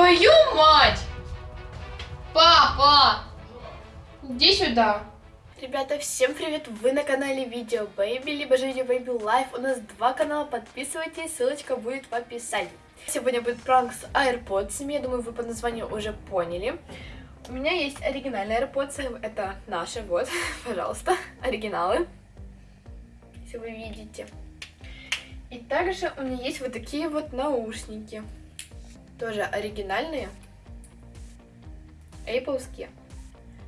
Твою мать! Папа! Иди сюда. Ребята, всем привет! Вы на канале Видео Baby, либо же Видео Baby Life. У нас два канала, подписывайтесь, ссылочка будет в описании. Сегодня будет пранк с AirPods, я думаю, вы по названию уже поняли. У меня есть оригинальные AirPods, это наши, вот, пожалуйста, оригиналы, если вы видите. И также у меня есть вот такие вот наушники, тоже оригинальные, Appleские.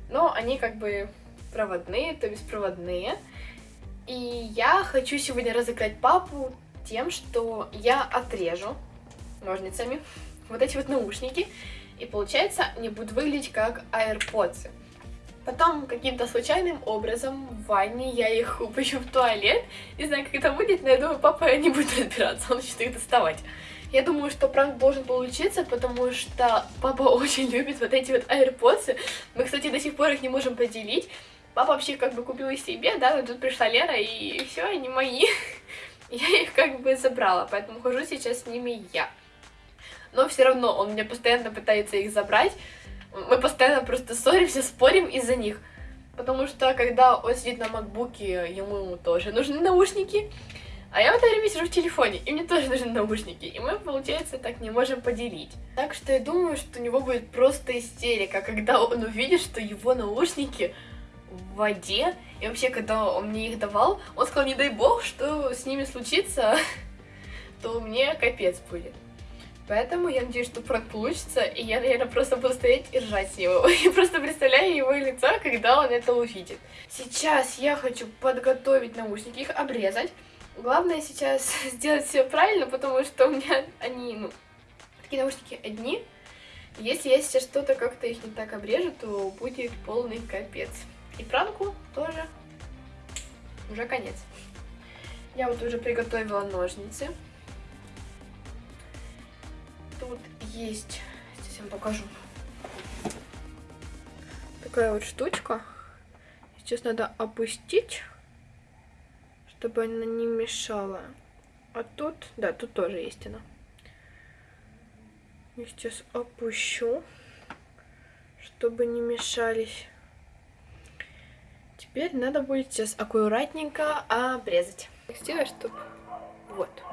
Но они как бы проводные, то беспроводные. И я хочу сегодня разыграть папу тем, что я отрежу ножницами вот эти вот наушники. И получается, они будут выглядеть как AirPods. Потом каким-то случайным образом в ванне я их упущу в туалет. Не знаю, как это будет, но я думаю, папа не будет разбираться, он начнет их доставать. Я думаю, что пранк должен получиться, потому что папа очень любит вот эти вот AirPods. Мы, кстати, до сих пор их не можем поделить. Папа вообще как бы купил их себе, да, но тут пришла Лера, и все, они мои. Я их как бы забрала, поэтому хожу сейчас с ними я. Но все равно он мне постоянно пытается их забрать. Мы постоянно просто ссоримся, спорим из-за них. Потому что когда он сидит на макбуке, ему тоже нужны наушники. А я в это время сижу в телефоне, и мне тоже нужны наушники. И мы, получается, так не можем поделить. Так что я думаю, что у него будет просто истерика, когда он увидит, что его наушники в воде. И вообще, когда он мне их давал, он сказал, не дай бог, что с ними случится, то мне капец будет. Поэтому я надеюсь, что пранк получится, и я, наверное, просто буду стоять и ржать с него. И просто представляю его лицо, когда он это увидит. Сейчас я хочу подготовить наушники, их обрезать. Главное сейчас сделать все правильно, потому что у меня они, ну, такие наушники одни. Если я сейчас что-то как-то их не так обрежу, то будет полный капец. И пранку тоже уже конец. Я вот уже приготовила ножницы. Тут есть, сейчас я вам покажу. Такая вот штучка. Сейчас надо опустить, чтобы она не мешала. А тут, да, тут тоже есть она. Я сейчас опущу, чтобы не мешались. Теперь надо будет сейчас аккуратненько обрезать. Сделать, чтобы... Вот.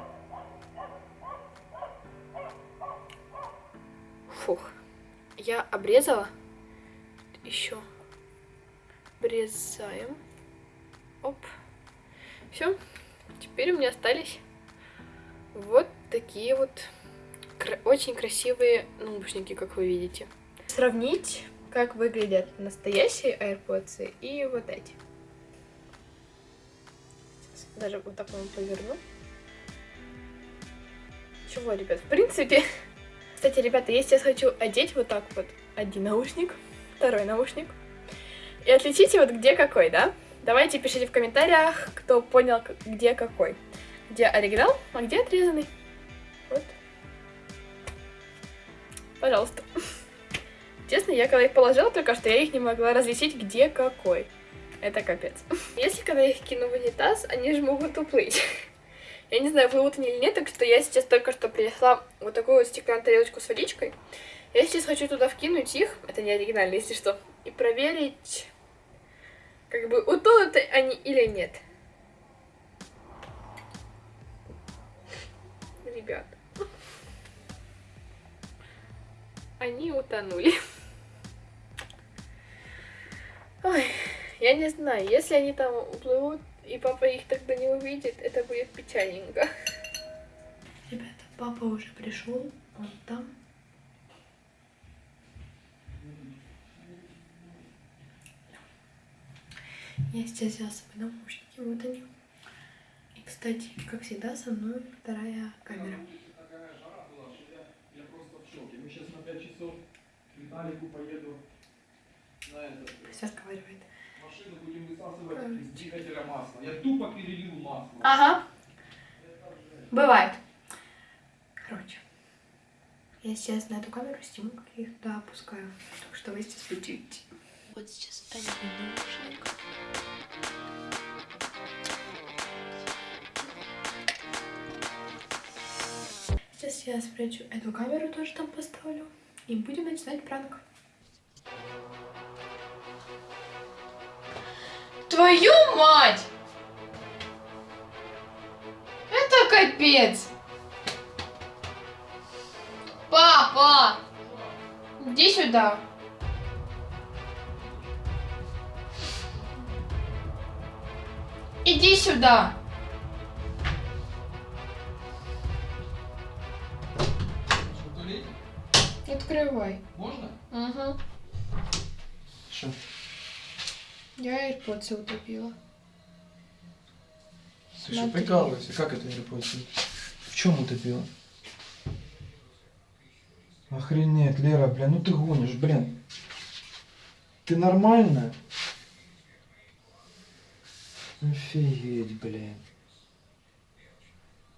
Фух. Я обрезала. Еще обрезаем. Оп. Все. Теперь у меня остались вот такие вот кра очень красивые наушники, как вы видите. Сравнить как выглядят настоящие AirPods и вот эти. Сейчас даже вот так вам поверну. Чего, ребят, в принципе... Кстати, ребята, я сейчас хочу одеть вот так вот один наушник, второй наушник. И отличите вот где какой, да? Давайте пишите в комментариях, кто понял, где какой. Где оригинал, а где отрезанный. Вот. Пожалуйста. Честно, я когда их положила только что, я их не могла различить, где какой. Это капец. Если когда их кину в унитаз, они же могут уплыть. Я не знаю, плывут они или нет, так что я сейчас только что принесла вот такую вот стеклянную тарелочку с водичкой. Я сейчас хочу туда вкинуть их, это не оригинально, если что, и проверить, как бы утонут они или нет. Ребят. Они утонули. Ой, я не знаю, если они там уплывут, и папа их тогда не увидит, это будет печальненько. Ребята, папа уже пришел, он там. Я сейчас взяла с собой наушники, вот они. И, кстати, как всегда, со мной вторая камера. Я просто в шоке. Мы сейчас на 5 часов к Виталику поеду на этот. Все разговаривает. Машину будем высасывать из двигателя масла. Я тупо перелил масло. Ага. Бывает. Короче. Я сейчас на эту камеру сниму, как я их туда опускаю. Так что вы сейчас будете. Вот сейчас один наушник. Сейчас я спрячу эту камеру, тоже там поставлю. И будем начинать пранк. Твою мать! Это капец! Папа! Иди сюда. Иди сюда. Что? Открывай. Можно? Угу. Что? Я AirPods утопила. Ты что, Смотри. прикалываешься? Как это AirPods? В чем утопила? Охренеть, Лера, блин, ну ты гонишь, блин. Ты нормальная? Офигеть, блин.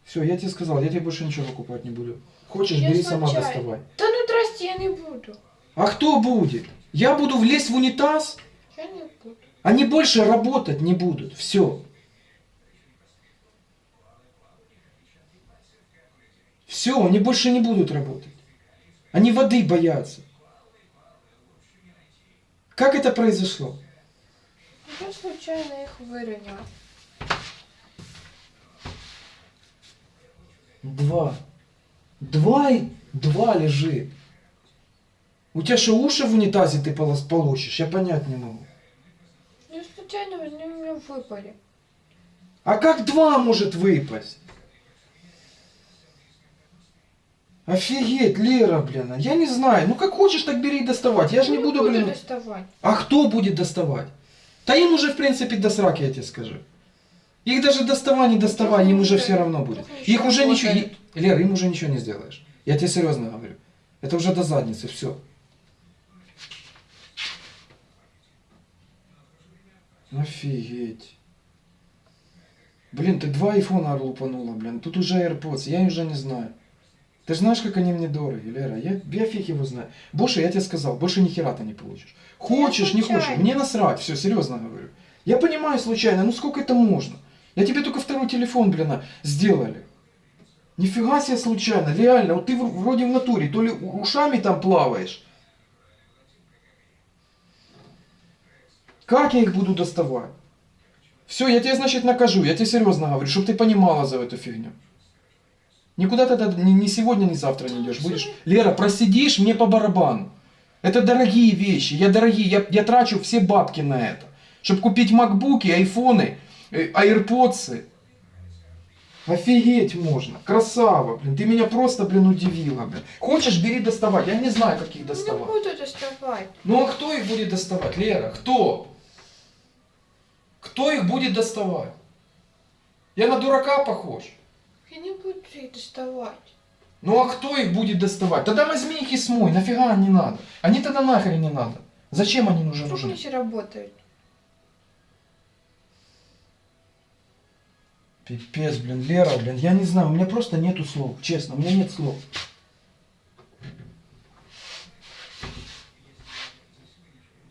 Все, я тебе сказал, я тебе больше ничего покупать не буду. Хочешь, Я бери сама случайно. доставай. Да ну здрасте, я не буду. А кто будет? Я буду влезть в унитаз? Я не буду. Они больше работать не будут. Все. Все, они больше не будут работать. Они воды боятся. Как это произошло? Я случайно их выронила. Два. Два, и- два лежит. У тебя что, уши в унитазе ты получишь? Я понять не могу. Я случайно у меня выпали. А как два может выпасть? Офигеть, Лера, блин, я не знаю. Ну как хочешь, так бери и доставать. Я же не буду, блин. доставать. А кто будет доставать? Да им уже, в принципе, до сраки, я тебе скажу. Их даже доставай, не доставай, им уже все равно будет. Их уже ничего... Лера, им уже ничего не сделаешь. Я тебе серьезно говорю. Это уже до задницы, все. Офигеть. Блин, ты два айфона лупанула, блин. Тут уже AirPods, я уже не знаю. Ты же знаешь, как они мне дороги, Лера. Я, я фиг его знаю. Больше, я тебе сказал, больше ни хера ты не получишь. Хочешь, не хочешь, мне насрать, все, серьезно говорю. Я понимаю случайно, ну сколько это можно? Я тебе только второй телефон, блин, сделали. Нифига себе случайно, реально, вот ты вроде в натуре, то ли ушами там плаваешь. Как я их буду доставать? Все, я тебя, значит, накажу, я тебе серьезно говорю, чтобы ты понимала за эту фигню. Никуда ты ни, ни сегодня, ни завтра не идешь. Будешь, Лера, просидишь, мне по барабану. Это дорогие вещи, я дорогие, я, я трачу все бабки на это. Чтобы купить макбуки, айфоны, э, аирподсы. Офигеть можно. Красава, блин. Ты меня просто, блин, удивила, блин. Хочешь, бери доставать. Я не знаю, как их Не доставать. буду доставать. Ну а кто их будет доставать, Лера? Кто? Кто их будет доставать? Я на дурака похож. Я не буду их доставать. Ну а кто их будет доставать? Тогда возьми их и смой. Нафига они надо? Они тогда нахрен не надо. Зачем они нужны? Вдруг они работают. Пипец, блин, Лера, блин, я не знаю, у меня просто нету слов, честно, у меня нет слов.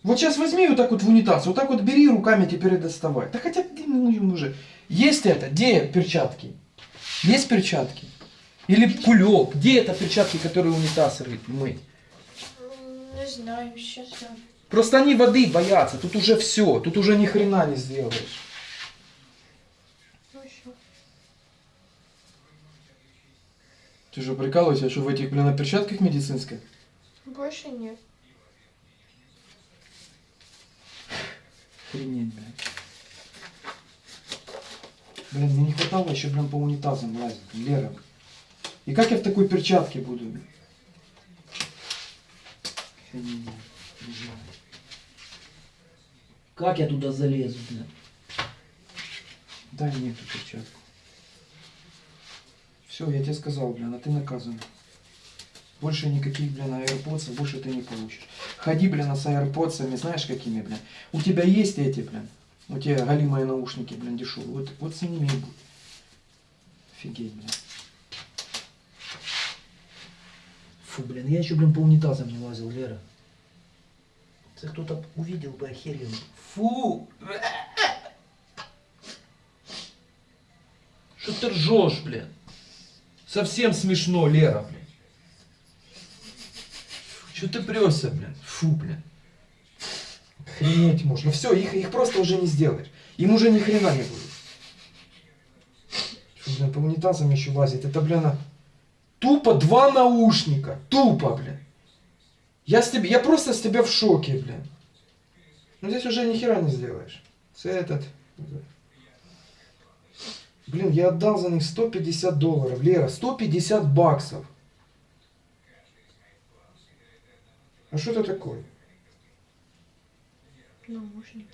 Вот сейчас возьми вот так вот в унитаз, вот так вот бери руками теперь и доставай. Да хотя бы ну, уже. Есть это? Где перчатки? Есть перчатки? Или кулек? Где это перчатки, которые унитаз рыть, мыть? Не знаю, сейчас я... Просто они воды боятся, тут уже все, тут уже ни хрена не сделаешь. Ну. Ты же прикалываешься, что в этих, блин, на перчатках медицинских? Больше нет. Охренеть, блин. Блин, мне не хватало еще, блин, по унитазам лазить, Лера. И как я в такой перчатке буду? не знаю. Как я туда залезу, блин? Дай мне эту перчатку. Все, я тебе сказал, блин, а ты наказан. Больше никаких, блин, AirPods больше ты не получишь. Ходи, блин, с AirPods, знаешь какими, блин. У тебя есть эти, блин. У тебя голимые наушники, блин, дешевые. Вот, вот с ними и будь. Офигеть, блин. Фу, блин, я еще, блин, по унитазам не лазил, Лера. Это кто-то увидел бы, охерел. Фу! Что ты ржешь, блин? Совсем смешно, Лера, блин. Че ты прешься, блин? Фу, блин. Охренеть можно. Все, их, их просто уже не сделаешь. Им уже ни хрена не будет. Что, блин, по унитазам еще лазить? Это, блин, тупо два наушника. Тупо, блин. Я, с тебя, я просто с тебя в шоке, блин. Ну здесь уже ни хера не сделаешь. С этот. Блин, я отдал за них 150 долларов. Лера, 150 баксов. А что это такое? Наушники.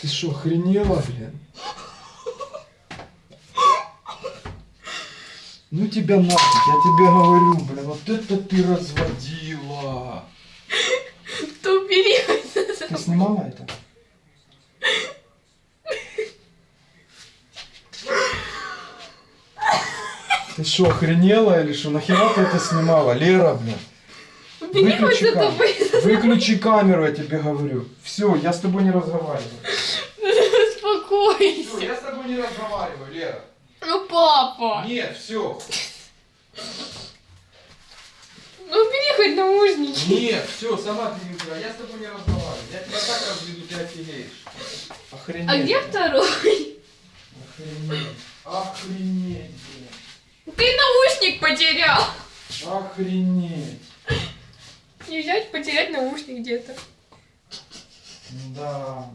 Ты что, охренела, блин? Ну тебя нафиг, я тебе говорю, блин, вот это ты разводила. Убери. Ты снимала это? Ты что, охренела или что? Нахера ты это снимала? Лера, блин. Выключи вы. Выключи камеру, я тебе говорю. Все, я с тобой не разговариваю. Все, Успокойся. я с тобой не разговариваю, Лера. Ну, папа. Нет, все. Ну, убери хоть наушники. Нет, все, сама ты не убирай. Я с тобой не разговариваю. Я тебя так разведу, ты офигеешь. Охренеть. А где второй? Охренеть. Охренеть, блин. Ты наушник потерял. Охренеть. Не взять, потерять наушник где-то. Да.